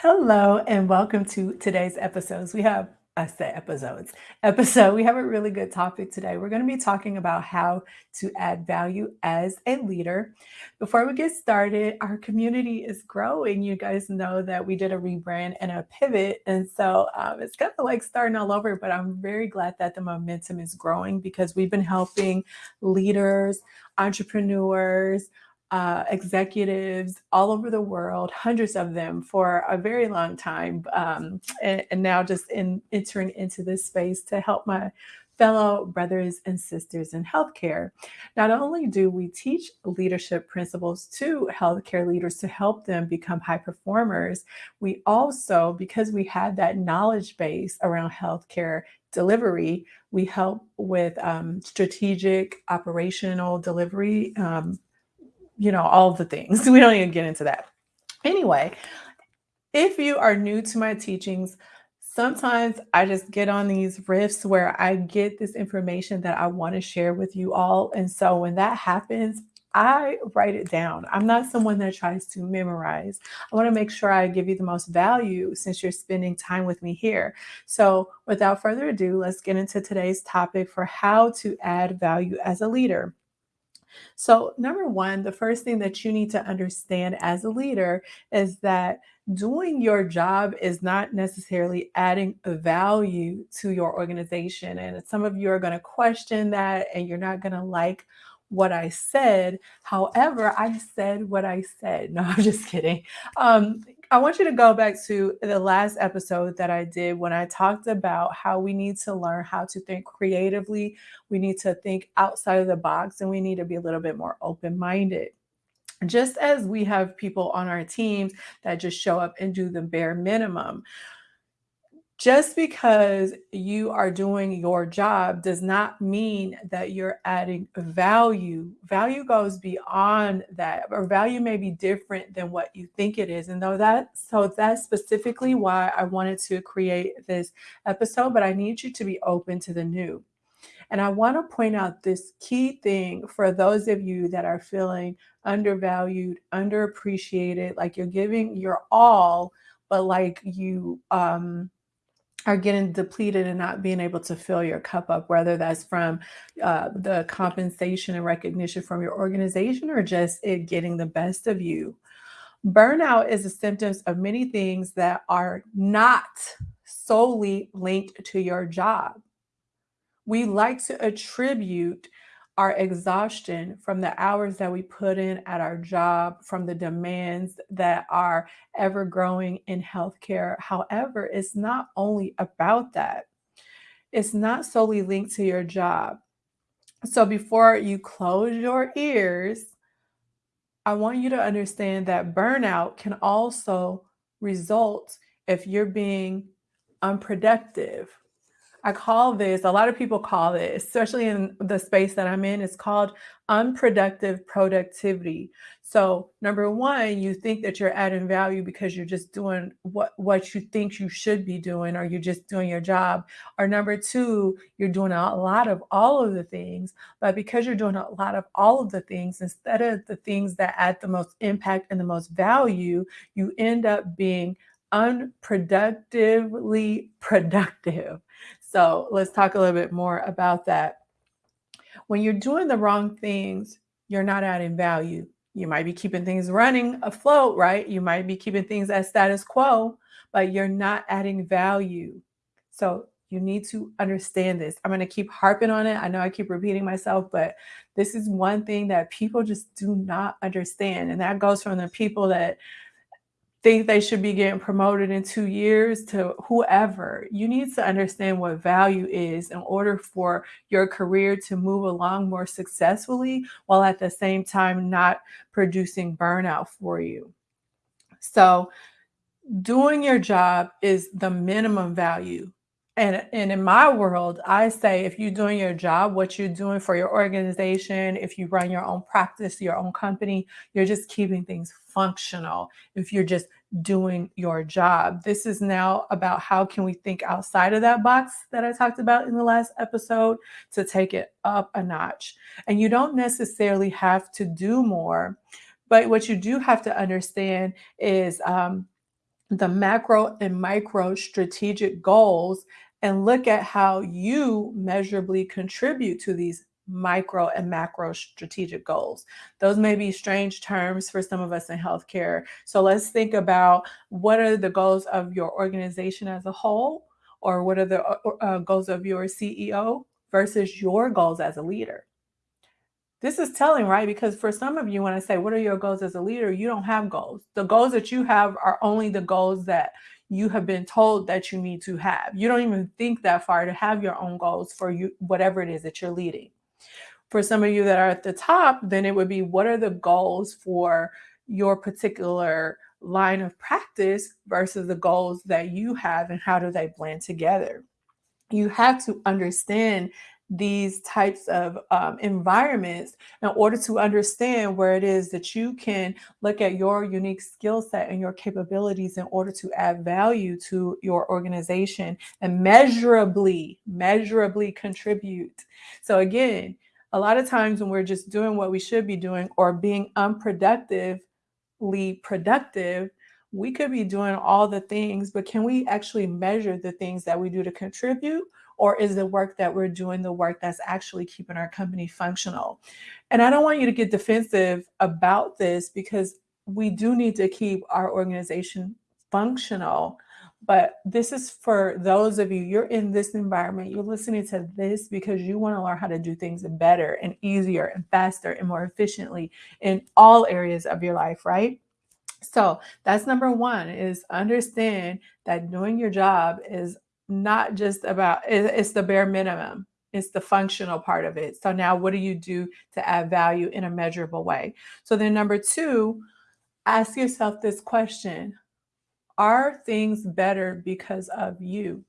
Hello and welcome to today's episodes. We have I say episodes. Episode. We have a really good topic today. We're going to be talking about how to add value as a leader. Before we get started, our community is growing. You guys know that we did a rebrand and a pivot, and so um, it's kind of like starting all over. But I'm very glad that the momentum is growing because we've been helping leaders, entrepreneurs uh, executives all over the world, hundreds of them for a very long time, um, and, and, now just in entering into this space to help my fellow brothers and sisters in healthcare. Not only do we teach leadership principles to healthcare leaders to help them become high performers, we also, because we had that knowledge base around healthcare delivery, we help with um, strategic operational delivery um, you know, all the things. We don't even get into that. Anyway, if you are new to my teachings, sometimes I just get on these riffs where I get this information that I want to share with you all. And so when that happens, I write it down. I'm not someone that tries to memorize. I want to make sure I give you the most value since you're spending time with me here. So, without further ado, let's get into today's topic for how to add value as a leader. So, number one, the first thing that you need to understand as a leader is that doing your job is not necessarily adding a value to your organization. And some of you are going to question that and you're not going to like what I said. However, I said what I said. No, I'm just kidding. Um, I want you to go back to the last episode that I did when I talked about how we need to learn how to think creatively. We need to think outside of the box and we need to be a little bit more open minded. Just as we have people on our teams that just show up and do the bare minimum, just because you are doing your job does not mean that you're adding value. Value goes beyond that, or value may be different than what you think it is. And though that, so that's specifically why I wanted to create this episode, but I need you to be open to the new. And I want to point out this key thing for those of you that are feeling undervalued, underappreciated, like you're giving your all, but like you, um, are getting depleted and not being able to fill your cup up, whether that's from uh, the compensation and recognition from your organization or just it getting the best of you. Burnout is a symptom of many things that are not solely linked to your job. We like to attribute our exhaustion from the hours that we put in at our job, from the demands that are ever growing in healthcare. However, it's not only about that, it's not solely linked to your job. So before you close your ears, I want you to understand that burnout can also result if you're being unproductive I call this, a lot of people call it, especially in the space that I'm in, it's called unproductive productivity. So, number one, you think that you're adding value because you're just doing what, what you think you should be doing, or you're just doing your job. Or number two, you're doing a lot of all of the things, but because you're doing a lot of all of the things, instead of the things that add the most impact and the most value, you end up being unproductively productive. So let's talk a little bit more about that. When you're doing the wrong things, you're not adding value. You might be keeping things running afloat, right? You might be keeping things at status quo, but you're not adding value. So you need to understand this. I'm going to keep harping on it. I know I keep repeating myself, but this is one thing that people just do not understand. And that goes from the people that think they should be getting promoted in two years to whoever. You need to understand what value is in order for your career to move along more successfully while at the same time not producing burnout for you. So, doing your job is the minimum value and, and in my world, I say if you're doing your job, what you're doing for your organization, if you run your own practice, your own company, you're just keeping things functional. If you're just doing your job, this is now about how can we think outside of that box that I talked about in the last episode to take it up a notch. And you don't necessarily have to do more, but what you do have to understand is um, the macro and micro strategic goals and look at how you measurably contribute to these micro and macro strategic goals. Those may be strange terms for some of us in healthcare. So let's think about what are the goals of your organization as a whole, or what are the uh, uh goals of your CEO versus your goals as a leader. This is telling, right? Because for some of you, when I say, What are your goals as a leader? you don't have goals. The goals that you have are only the goals that you have been told that you need to have. You don't even think that far to have your own goals for you, whatever it is that you're leading. For some of you that are at the top, then it would be what are the goals for your particular line of practice versus the goals that you have and how do they blend together? You have to understand these types of um, environments in order to understand where it is that you can look at your unique skill set and your capabilities in order to add value to your organization and measurably, measurably contribute. So, again, a lot of times when we're just doing what we should be doing or being unproductively productive, we could be doing all the things, but can we actually measure the things that we do to contribute? Or is the work that we're doing the work that's actually keeping our company functional? And I don't want you to get defensive about this because we do need to keep our organization functional. But this is for those of you, you're in this environment, you're listening to this because you want to learn how to do things better and easier and faster and more efficiently in all areas of your life, right? So that's number one is understand that doing your job is not just about it's the bare minimum it's the functional part of it so now what do you do to add value in a measurable way so then number two ask yourself this question are things better because of you?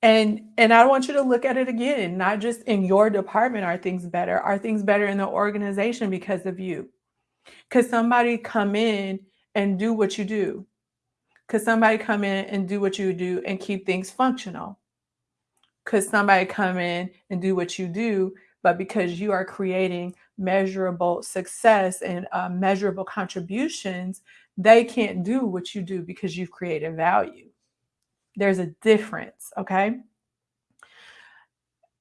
And and i want you to look at it again not just in your department are things better? Are things better in the organization because of you? Could somebody come in and do what you do? Could somebody come in and do what you do and keep things functional? Could somebody come in and do what you do, but because you are creating measurable success and uh, measurable contributions, they can't do what you do because you've created value? There's a difference, okay?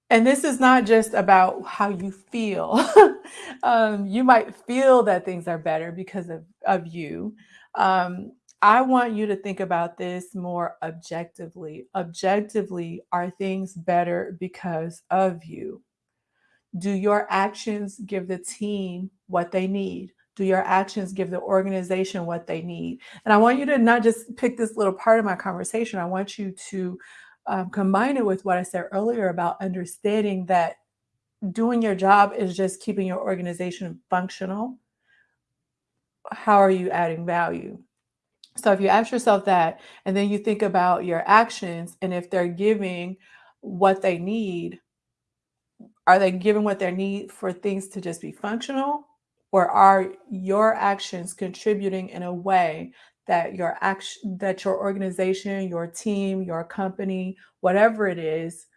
And this is not just about how you feel. um, you might feel that things are better because of, of you. Um, I want you to think about this more objectively. Objectively, are things better because of you? Do your actions give the team what they need? Do your actions give the organization what they need? And I want you to not just pick this little part of my conversation. I want you to um, combine it with what I said earlier about understanding that doing your job is just keeping your organization functional. How are you adding value? So if you ask yourself that, and then you think about your actions, and if they're giving what they need, are they giving what they need for things to just be functional? Or are your actions contributing in a way that your action that your organization, your team, your company, whatever it is,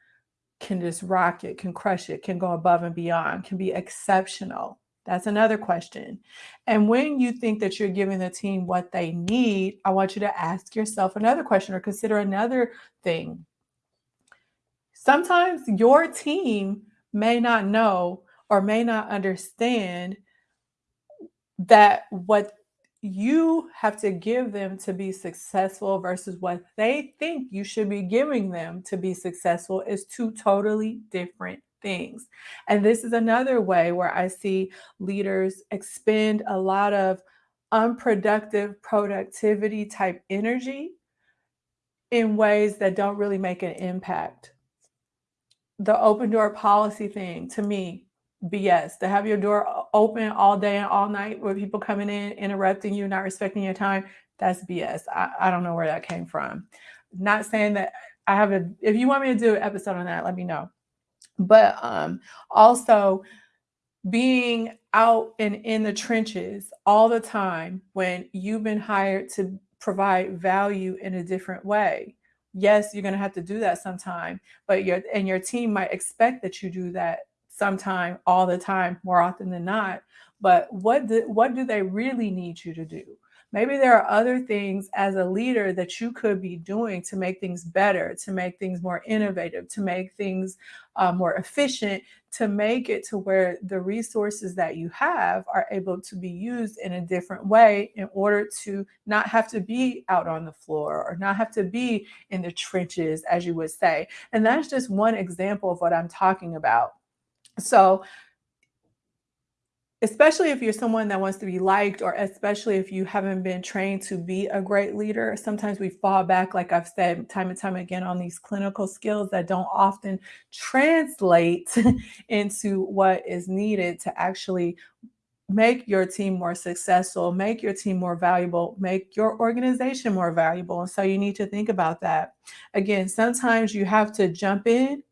can just rock it, can crush it, can go above and beyond, can be exceptional. That's another question. And when you think that you're giving the team what they need, I want you to ask yourself another question or consider another thing. Sometimes your team may not know or may not understand that what you have to give them to be successful versus what they think you should be giving them to be successful is two totally different things. And this is another way where I see leaders expend a lot of unproductive productivity type energy in ways that don't really make an impact. The open door policy thing to me, BS. To have your door open all day and all night with people coming in, interrupting you, not respecting your time, that's BS. I, I don't know where that came from. Not saying that I have a, if you want me to do an episode on that, let me know but um, also being out and in the trenches all the time when you've been hired to provide value in a different way yes you're going to have to do that sometime but your and your team might expect that you do that sometime all the time more often than not but what do, what do they really need you to do Maybe there are other things as a leader that you could be doing to make things better, to make things more innovative, to make things uh, more efficient, to make it to where the resources that you have are able to be used in a different way in order to not have to be out on the floor or not have to be in the trenches, as you would say. And that's just one example of what I'm talking about. So, especially if you're someone that wants to be liked or especially if you haven't been trained to be a great leader sometimes we fall back like i've said time and time again on these clinical skills that don't often translate into what is needed to actually make your team more successful make your team more valuable make your organization more valuable. And so you need to think about that. Again sometimes you have to jump in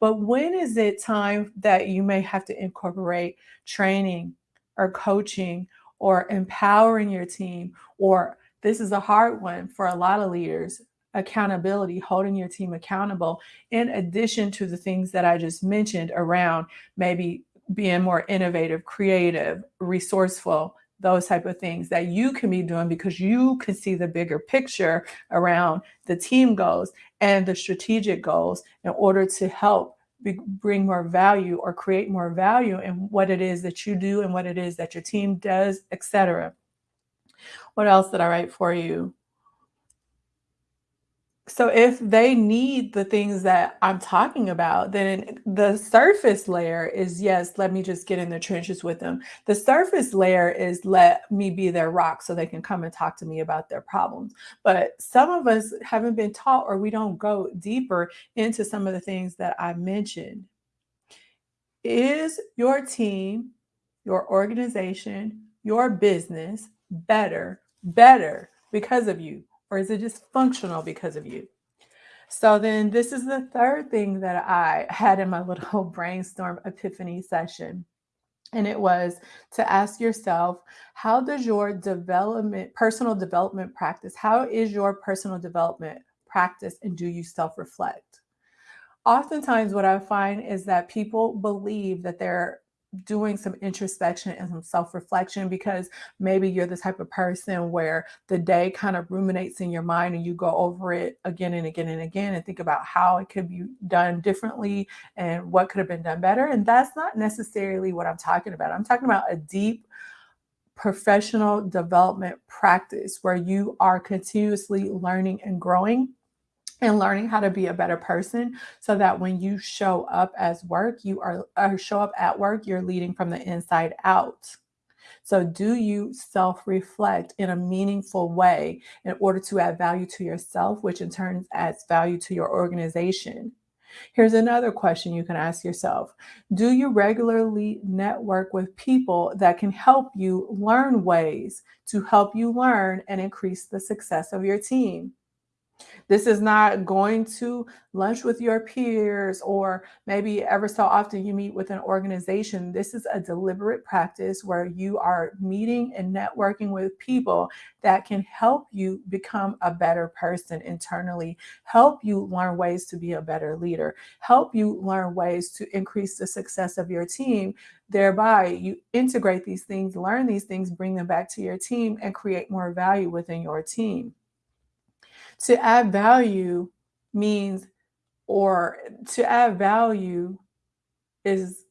but when is it time that you may have to incorporate training or coaching or empowering your team? Or this is a hard one for a lot of leaders accountability, holding your team accountable, in addition to the things that I just mentioned around maybe being more innovative, creative, resourceful, those type of things that you can be doing because you can see the bigger picture around the team goals and the strategic goals in order to help bring more value or create more value in what it is that you do and what it is that your team does, etc. What else did I write for you? So if they need the things that I'm talking about, then the surface layer is yes, let me just get in the trenches with them. The surface layer is let me be their rock so they can come and talk to me about their problems. But some of us haven't been taught or we don't go deeper into some of the things that I mentioned. Is your team, your organization, your business better, better because of you? Or is it just functional because of you? So then this is the third thing that I had in my little brainstorm epiphany session. And it was to ask yourself, how does your development, personal development practice, how is your personal development practice and do you self-reflect? Oftentimes what I find is that people believe that they're doing some introspection and some self-reflection because maybe you're the type of person where the day kind of ruminates in your mind and you go over it again and again and again and think about how it could be done differently and what could have been done better. And that's not necessarily what I'm talking about. I'm talking about a deep professional development practice where you are continuously learning and growing and learning how to be a better person so that when you show up as work, you are or show up at work, you're leading from the inside out. So do you self-reflect in a meaningful way in order to add value to yourself, which in turn adds value to your organization? Here's another question you can ask yourself. Do you regularly network with people that can help you learn ways to help you learn and increase the success of your team? This is not going to lunch with your peers or maybe ever so often you meet with an organization. This is a deliberate practice where you are meeting and networking with people that can help you become a better person internally, help you learn ways to be a better leader, help you learn ways to increase the success of your team. Thereby, you integrate these things, learn these things, bring them back to your team, and create more value within your team. To add value means, or to add value is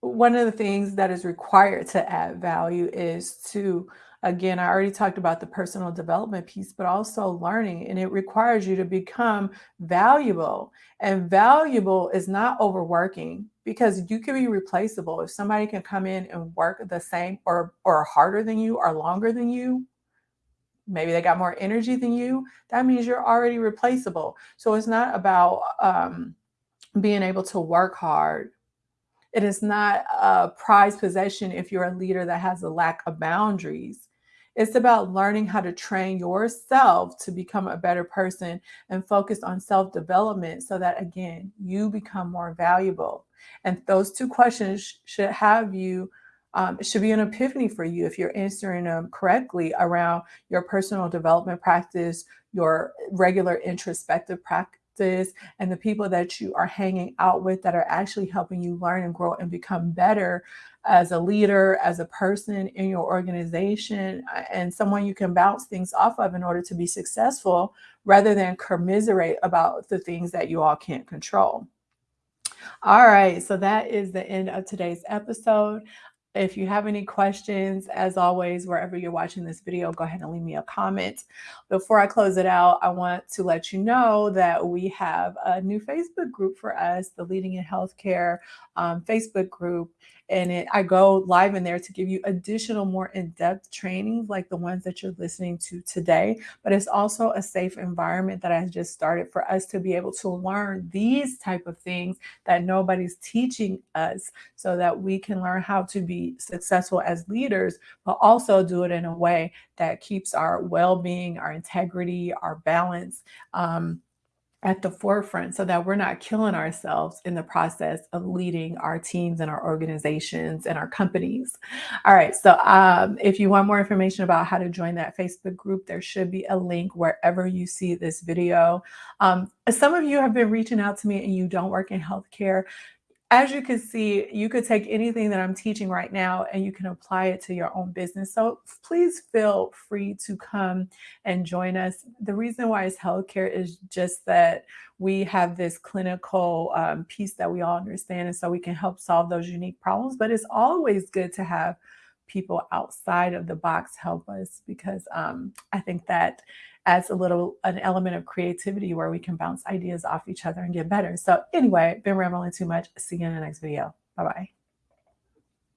one of the things that is required to add value is to, again, I already talked about the personal development piece, but also learning. And it requires you to become valuable. And valuable is not overworking because you can be replaceable. If somebody can come in and work the same or, or harder than you or longer than you, maybe they got more energy than you, that means you're already replaceable. So it's not about um, being able to work hard. It is not a prized possession if you're a leader that has a lack of boundaries. It's about learning how to train yourself to become a better person and focus on self-development so that, again, you become more valuable. And those two questions should have you um, it should be an epiphany for you if you're answering them correctly around your personal development practice, your regular introspective pra practice and the people that you are hanging out with that are actually helping you learn and grow and become better as a leader, as a person in your organization, uh, and someone you can bounce things off of in order to be successful rather than commiserate about the things that you all can't control. All right, so that is the end of today's episode. If you have any questions, as always, wherever you're watching this video, go ahead and leave me a comment. Before I close it out, I want to let you know that we have a new Facebook group for us, the Leading in Healthcare um, Facebook group and it, I go live in there to give you additional more in-depth trainings like the ones that you're listening to today. But it's also a safe environment that I just started for us to be able to learn these type of things that nobody's teaching us so that we can learn how to be successful as leaders, but also do it in a way that keeps our well-being, our integrity, our balance, um, at the forefront so that we're not killing ourselves in the process of leading our teams and our organizations and our companies. All right. So um, if you want more information about how to join that Facebook group, there should be a link wherever you see this video. Um, some of you have been reaching out to me and you don't work in healthcare as you can see, you could take anything that I'm teaching right now and you can apply it to your own business. So please feel free to come and join us. The reason why it's healthcare is just that we have this clinical um, piece that we all understand. And so we can help solve those unique problems. But it's always good to have people outside of the box help us because um, I think that adds a little an element of creativity where we can bounce ideas off each other and get better. So anyway, been rambling too much. See you in the next video. Bye-bye.